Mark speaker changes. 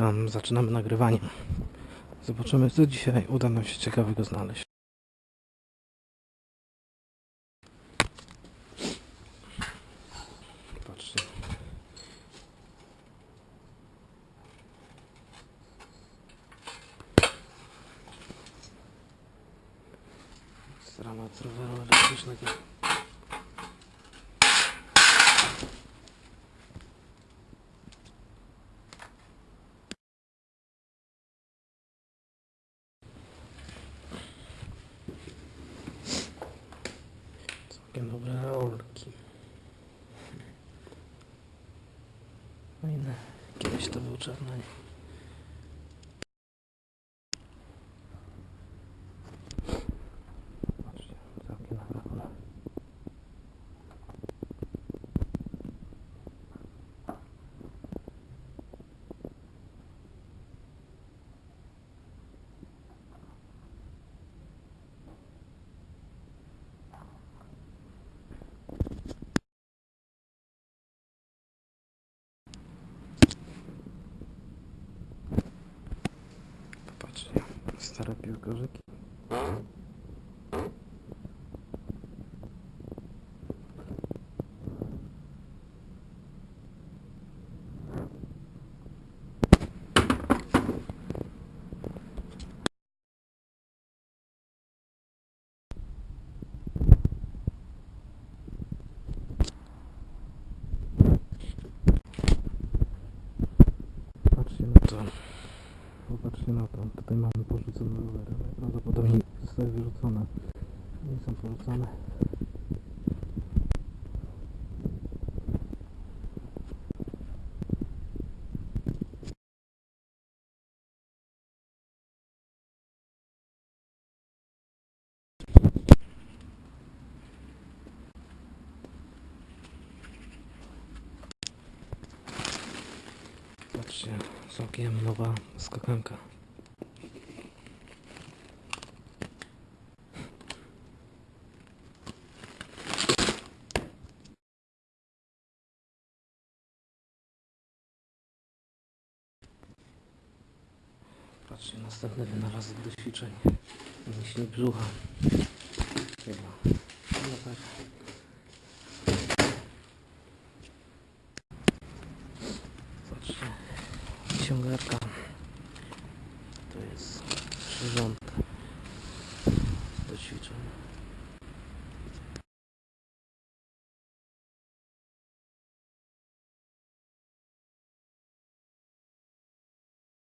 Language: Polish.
Speaker 1: Witam, zaczynamy nagrywanie. Zobaczymy, co dzisiaj uda nam się ciekawego znaleźć. Patrzcie. Jest Dramat roweru elektrycznego. Całkiem dobre rolki. Fajne. Kiedyś to był czarny. Patrzcie, całkiem naprawdę. Popatrzcie, stare piłkarzyki. Patrzcie na. Popatrzcie na to. Tutaj mamy porzucone rowery. Najprawdopodobniej zostały wyrzucone. Nie są porzucone. Patrzcie, całkiem nowa skakanka. Patrzcie, następny wynalazek do ćwiczeń. Mięśni brzucha. Chyba. No tak. Patrzcie. Ciągarka.